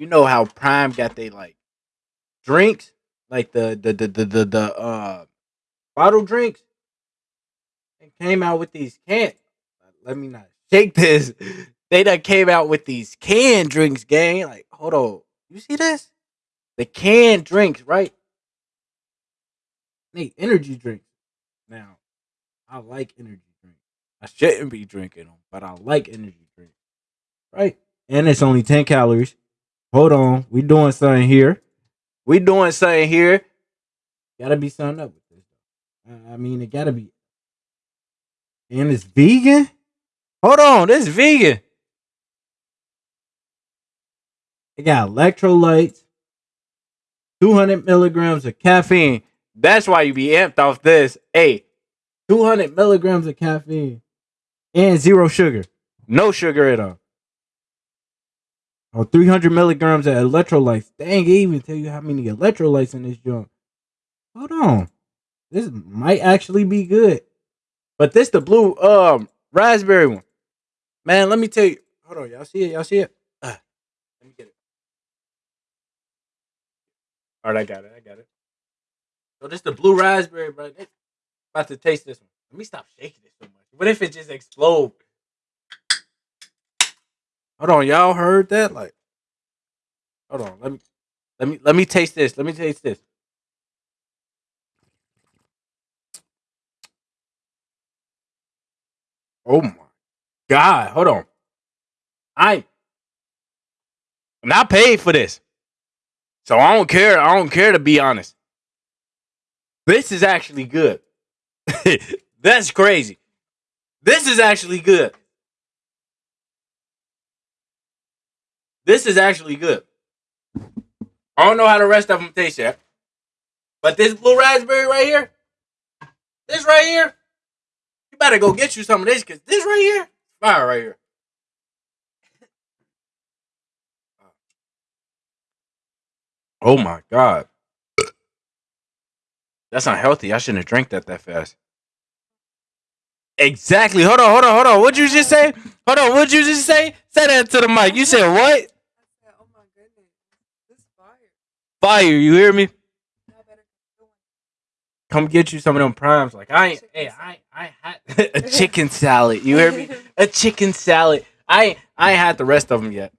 you know how Prime got they like drinks, like the the the the the, the uh bottle drinks, and came out with these cans. Let me not shake this. They done came out with these canned drinks, gang. Like, hold on, you see this? The canned drinks, right? They energy drinks. Now, I like energy drinks. I shouldn't be drinking them, but I like energy drinks, right? And it's only ten calories. Hold on, we doing something here. We doing something here. Gotta be something up with this. I mean, it gotta be. And it's vegan. Hold on, this vegan. It got electrolytes, 200 milligrams of caffeine. That's why you be amped off this. Hey, 200 milligrams of caffeine and zero sugar. No sugar at all. Or 300 milligrams of electrolytes. Dang, it even tell you how many electrolytes in this junk. Hold on. This might actually be good. But this the blue um raspberry one. Man, let me tell you. Hold on, y'all see it? Y'all see it? Uh, let me get it. All right, I got it. I got it. So this the blue raspberry, bro. About to taste this one. Let me stop shaking it so much. What if it just explode? Hold on, y'all heard that? Like, hold on. Let me, let me, let me taste this. Let me taste this. Oh my god! Hold on. I, I'm not paid for this, so I don't care. I don't care to be honest. This is actually good. That's crazy. This is actually good. This is actually good. I don't know how the rest of them taste yet. But this blue raspberry right here, this right here, you better go get you some of this because this right here, fire right here. Oh my god. That's not healthy. I shouldn't have drank that that fast. Exactly. Hold on, hold on, hold on. What'd you just say? Hold on. What'd you just say? Say that to the mic. You said what? Oh my goodness. This fire. Fire. You hear me? Y'all better keep going. Come get you some of them primes. Like I ain't. Hey, I I had a chicken salad. You hear me? A chicken salad. I I ain't had the rest of them yet.